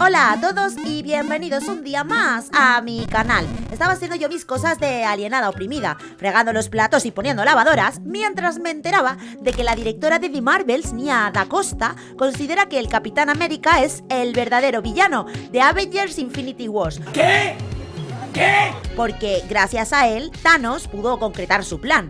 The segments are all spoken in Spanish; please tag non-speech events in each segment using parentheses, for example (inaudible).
Hola a todos y bienvenidos un día más a mi canal. Estaba haciendo yo mis cosas de alienada oprimida, fregando los platos y poniendo lavadoras, mientras me enteraba de que la directora de The Marvels, Nia Da Costa, considera que el Capitán América es el verdadero villano de Avengers Infinity Wars. ¿Qué? ¿Qué? Porque gracias a él, Thanos pudo concretar su plan.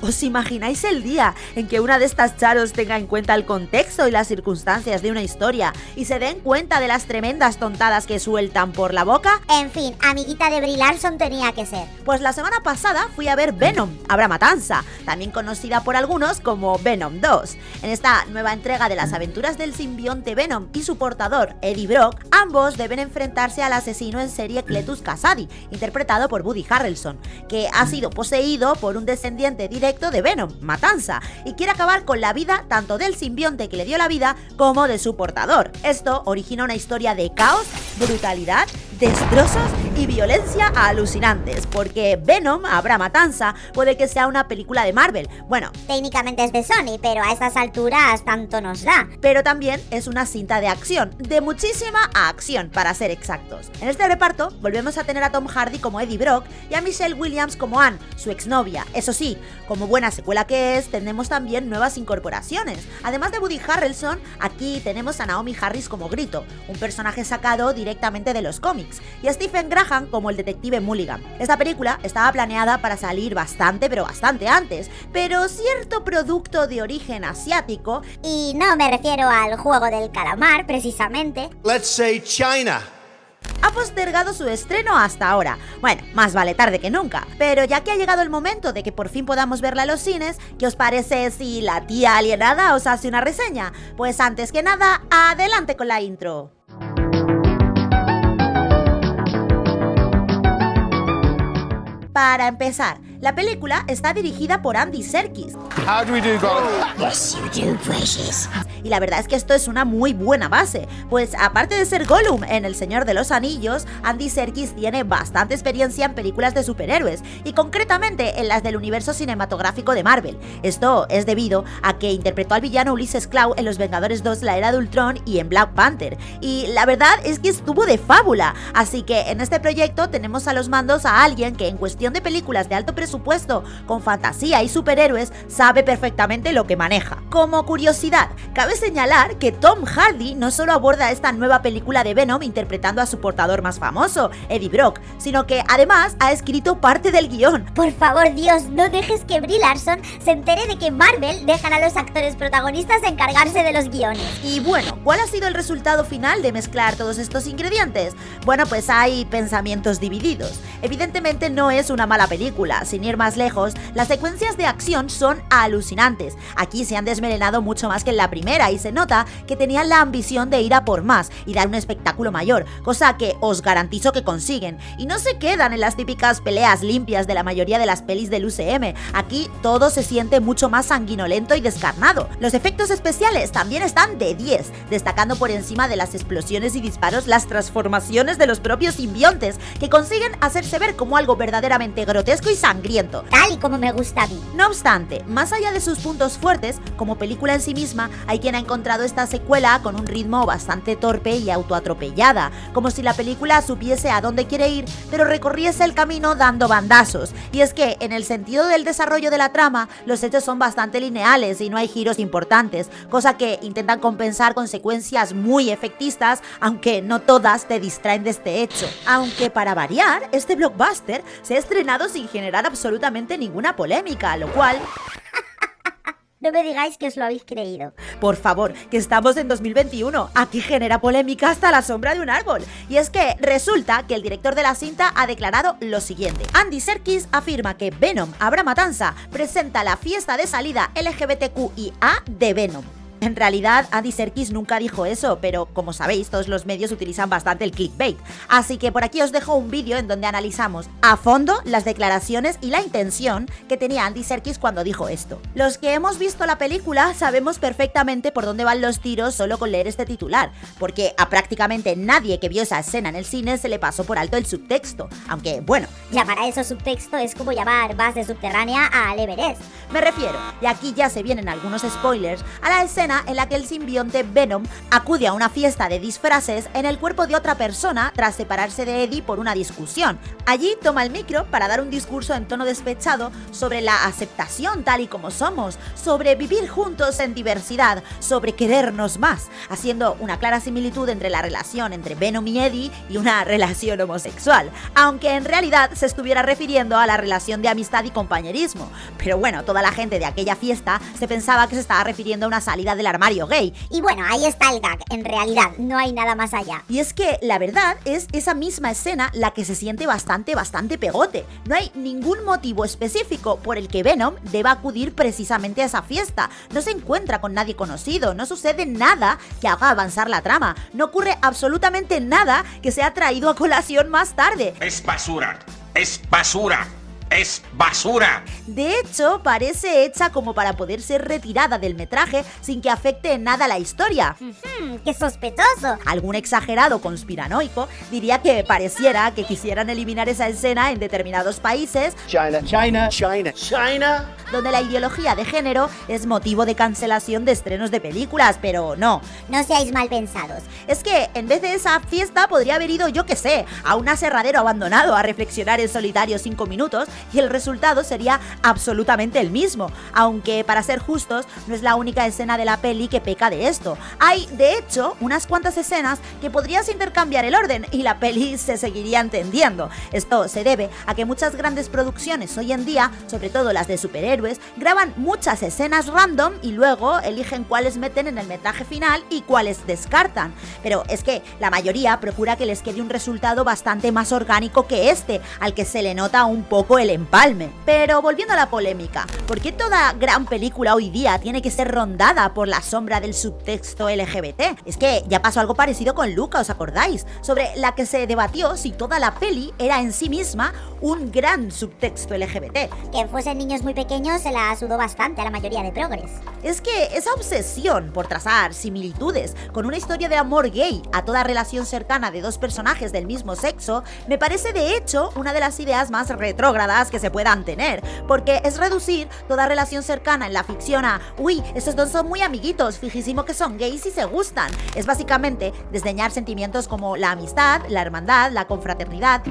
¿Os imagináis el día en que una de estas charos tenga en cuenta el contexto y las circunstancias de una historia y se den cuenta de las tremendas tontadas que sueltan por la boca? En fin, amiguita de Brie Larson tenía que ser. Pues la semana pasada fui a ver Venom, Habrá Matanza, también conocida por algunos como Venom 2. En esta nueva entrega de las aventuras del simbionte Venom y su portador, Eddie Brock, ambos deben enfrentarse al asesino en serie Cletus Kasady, interpretado por Woody Harrelson, que ha sido poseído por un descendiente directo de Venom, Matanza, y quiere acabar con la vida tanto del simbionte que le dio la vida como de su portador. Esto origina una historia de caos, brutalidad, destrozos y violencia alucinantes, porque Venom, Habrá Matanza, puede que sea una película de Marvel. Bueno, técnicamente es de Sony, pero a estas alturas tanto nos da. Pero también es una cinta de acción, de muchísima acción, para ser exactos. En este reparto volvemos a tener a Tom Hardy como Eddie Brock y a Michelle Williams como Anne, su exnovia. Eso sí, como buena secuela que es, tenemos también nuevas incorporaciones. Además de Woody Harrelson, aquí tenemos a Naomi Harris como Grito, un personaje sacado directamente de los cómics, y a Stephen Graham como el detective Mulligan. Esta película estaba planeada para salir bastante, pero bastante antes, pero cierto producto de origen asiático, y no me refiero al juego del calamar precisamente, Let's say China ha postergado su estreno hasta ahora. Bueno, más vale tarde que nunca. Pero ya que ha llegado el momento de que por fin podamos verla en los cines, ¿qué os parece si la tía alienada os hace una reseña? Pues antes que nada, adelante con la intro. Para empezar, la película está dirigida por Andy Serkis. How do we do, Yes, you do, precious. Y la verdad es que esto es una muy buena base, pues aparte de ser Gollum en El Señor de los Anillos, Andy Serkis tiene bastante experiencia en películas de superhéroes, y concretamente en las del universo cinematográfico de Marvel. Esto es debido a que interpretó al villano Ulysses Claw en Los Vengadores 2 La Era de Ultron y en Black Panther, y la verdad es que estuvo de fábula, así que en este proyecto tenemos a los mandos a alguien que en cuestión de películas de alto presupuesto supuesto, con fantasía y superhéroes, sabe perfectamente lo que maneja. Como curiosidad, cabe señalar que Tom Hardy no solo aborda esta nueva película de Venom interpretando a su portador más famoso, Eddie Brock, sino que además ha escrito parte del guion. Por favor, Dios, no dejes que Brie Larson se entere de que Marvel dejan a los actores protagonistas encargarse de los guiones. Y bueno, ¿cuál ha sido el resultado final de mezclar todos estos ingredientes? Bueno, pues hay pensamientos divididos. Evidentemente no es una mala película, sin ir más lejos, las secuencias de acción son alucinantes. Aquí se han desmelenado mucho más que en la primera y se nota que tenían la ambición de ir a por más y dar un espectáculo mayor, cosa que os garantizo que consiguen. Y no se quedan en las típicas peleas limpias de la mayoría de las pelis del UCM. Aquí todo se siente mucho más sanguinolento y descarnado. Los efectos especiales también están de 10, destacando por encima de las explosiones y disparos las transformaciones de los propios simbiontes, que consiguen hacerse ver como algo verdaderamente grotesco y sangriento Tal y como me gusta a mí. No obstante, más allá de sus puntos fuertes, como película en sí misma, hay quien ha encontrado esta secuela con un ritmo bastante torpe y autoatropellada, como si la película supiese a dónde quiere ir, pero recorriese el camino dando bandazos. Y es que, en el sentido del desarrollo de la trama, los hechos son bastante lineales y no hay giros importantes, cosa que intentan compensar con secuencias muy efectistas, aunque no todas te distraen de este hecho. Aunque para variar, este blockbuster se ha estrenado sin generar absolutamente ninguna polémica, lo cual... No me digáis que os lo habéis creído. Por favor, que estamos en 2021. Aquí genera polémica hasta la sombra de un árbol. Y es que resulta que el director de la cinta ha declarado lo siguiente. Andy Serkis afirma que Venom, Habrá Matanza, presenta la fiesta de salida LGBTQIA de Venom. En realidad, Andy Serkis nunca dijo eso, pero como sabéis, todos los medios utilizan bastante el clickbait. Así que por aquí os dejo un vídeo en donde analizamos a fondo las declaraciones y la intención que tenía Andy Serkis cuando dijo esto. Los que hemos visto la película sabemos perfectamente por dónde van los tiros solo con leer este titular, porque a prácticamente nadie que vio esa escena en el cine se le pasó por alto el subtexto. Aunque, bueno. Llamar a eso subtexto es como llamar base subterránea al Everest. Me refiero, y aquí ya se vienen algunos spoilers, a la escena en la que el simbionte Venom acude a una fiesta de disfraces en el cuerpo de otra persona tras separarse de Eddie por una discusión. Allí toma el micro para dar un discurso en tono despechado sobre la aceptación tal y como somos, sobre vivir juntos en diversidad, sobre querernos más, haciendo una clara similitud entre la relación entre Venom y Eddie y una (laughs) relación homosexual, aunque en realidad se estuviera refiriendo a la relación de amistad y compañerismo. Pero bueno, toda la gente de aquella fiesta se pensaba que se estaba refiriendo a una salida del armario gay. Y bueno, ahí está el gag, en realidad, no hay nada más allá. Y es que la verdad es esa misma escena la que se siente bastante, bastante pegote. No hay ningún motivo específico por el que Venom deba acudir precisamente a esa fiesta. No se encuentra con nadie conocido, no sucede nada que haga avanzar la trama, no ocurre absolutamente nada que sea traído a colación más tarde. Es basura. Es basura es basura. De hecho, parece hecha como para poder ser retirada del metraje sin que afecte en nada la historia. ¡Qué sospechoso! Algún exagerado conspiranoico diría que pareciera que quisieran eliminar esa escena en determinados países. China, China, China, China. Donde la ideología de género es motivo de cancelación de estrenos de películas, pero no. No seáis mal pensados. Es que en vez de esa fiesta podría haber ido, yo que sé, a un aserradero abandonado a reflexionar en solitario cinco minutos y el resultado sería absolutamente el mismo, aunque para ser justos no es la única escena de la peli que peca de esto. Hay, de hecho, unas cuantas escenas que podrías intercambiar el orden y la peli se seguiría entendiendo. Esto se debe a que muchas grandes producciones hoy en día, sobre todo las de superhéroes, graban muchas escenas random y luego eligen cuáles meten en el metraje final y cuáles descartan. Pero es que la mayoría procura que les quede un resultado bastante más orgánico que este, al que se le nota un poco el empalme. Pero volviendo a la polémica, ¿por qué toda gran película hoy día tiene que ser rondada por la sombra del subtexto LGBT? Es que ya pasó algo parecido con Luca, ¿os acordáis? Sobre la que se debatió si toda la peli era en sí misma un gran subtexto LGBT. Que fuesen niños muy pequeños se la sudó bastante a la mayoría de progres. Es que esa obsesión por trazar similitudes con una historia de amor gay a toda relación cercana de dos personajes del mismo sexo me parece de hecho una de las ideas más retrógradas que se puedan tener, porque es reducir toda relación cercana en la ficción a, uy, estos dos son muy amiguitos, fijísimo que son gays y se gustan. Es básicamente desdeñar sentimientos como la amistad, la hermandad, la confraternidad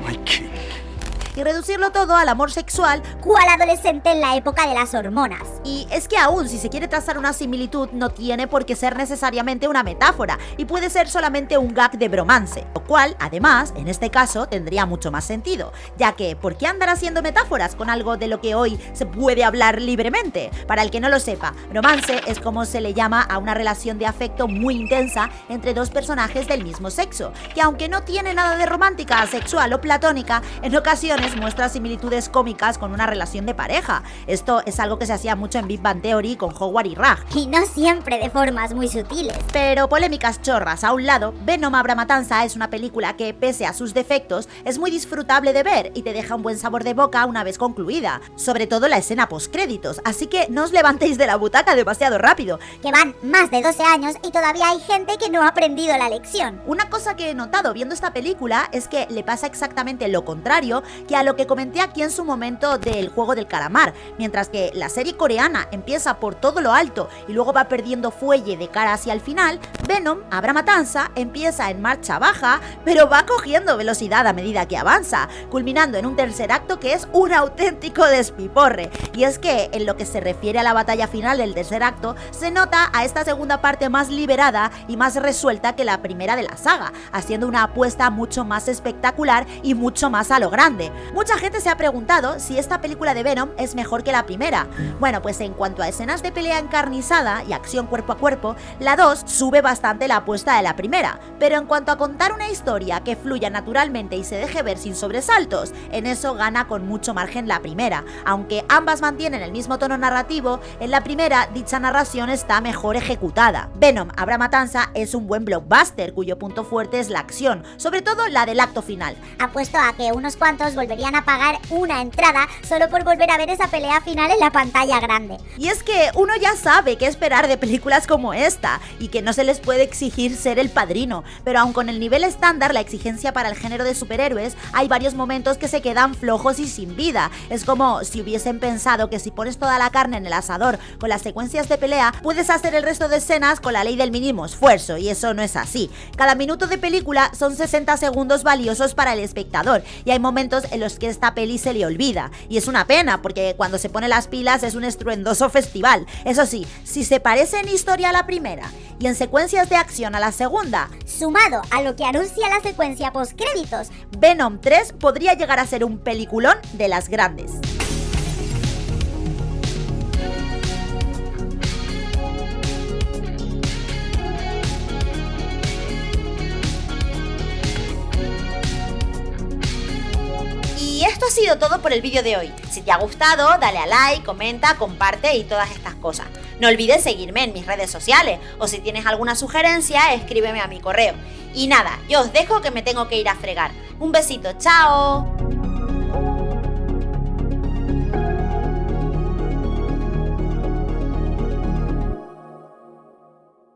y reducirlo todo al amor sexual, cual adolescente en la época de las hormonas. Y es que aún si se quiere trazar una similitud no tiene por qué ser necesariamente una metáfora y puede ser solamente un gag de bromance, lo cual además en este caso tendría mucho más sentido, ya que ¿por qué andar haciendo metáforas con algo de lo que hoy se puede hablar libremente? Para el que no lo sepa, bromance es como se le llama a una relación de afecto muy intensa entre dos personajes del mismo sexo, que aunque no tiene nada de romántica, sexual o platónica, en ocasiones muestra similitudes cómicas con una relación de pareja. Esto es algo que se hacía mucho en Big Bang Theory con Howard y Raj. Y no siempre de formas muy sutiles. Pero polémicas chorras a un lado, Venom Abra Matanza es una película que, pese a sus defectos, es muy disfrutable de ver y te deja un buen sabor de boca una vez concluida. Sobre todo la escena postcréditos, así que no os levantéis de la butaca demasiado rápido. Que van más de 12 años y todavía hay gente que no ha aprendido la lección. Una cosa que he notado viendo esta película es que le pasa exactamente lo contrario que a lo que comenté aquí en su momento del juego del calamar, mientras que la serie coreana empieza por todo lo alto y luego va perdiendo fuelle de cara hacia el final, Venom, Abra Matanza, empieza en marcha baja, pero va cogiendo velocidad a medida que avanza, culminando en un tercer acto que es un auténtico despiporre. Y es que en lo que se refiere a la batalla final del tercer acto, se nota a esta segunda parte más liberada y más resuelta que la primera de la saga, haciendo una apuesta mucho más espectacular y mucho más a lo grande. Mucha gente se ha preguntado si esta película de Venom es mejor que la primera. Bueno, pues en cuanto a escenas de pelea encarnizada y acción cuerpo a cuerpo, la 2 sube bastante la apuesta de la primera, pero en cuanto a contar una historia que fluya naturalmente y se deje ver sin sobresaltos, en eso gana con mucho margen la primera. Aunque ambas mantienen el mismo tono narrativo, en la primera dicha narración está mejor ejecutada. Venom, Abra Matanza es un buen blockbuster cuyo punto fuerte es la acción, sobre todo la del acto final. Apuesto a que unos cuantos volverían a pagar una entrada solo por volver a ver esa pelea final en la pantalla grande. Y es que uno ya sabe qué esperar de películas como esta y que no se les puede exigir ser el padrino, pero aun con el nivel estándar la exigencia para el género de superhéroes, hay varios momentos que se quedan flojos y sin vida. Es como si hubiesen pensado que si pones toda la carne en el asador con las secuencias de pelea, puedes hacer el resto de escenas con la ley del mínimo esfuerzo, y eso no es así. Cada minuto de película son 60 segundos valiosos para el espectador, y hay momentos en los que esta peli se le olvida. Y es una pena, porque cuando se pone las pilas es un festival. Eso sí, si se parece en historia a la primera y en secuencias de acción a la segunda, Sumado a lo que anuncia la secuencia postcréditos, Venom 3 podría llegar a ser un peliculón de las grandes. Sido todo por el vídeo de hoy. Si te ha gustado, dale a like, comenta, comparte y todas estas cosas. No olvides seguirme en mis redes sociales o si tienes alguna sugerencia, escríbeme a mi correo. Y nada, yo os dejo que me tengo que ir a fregar. Un besito, chao.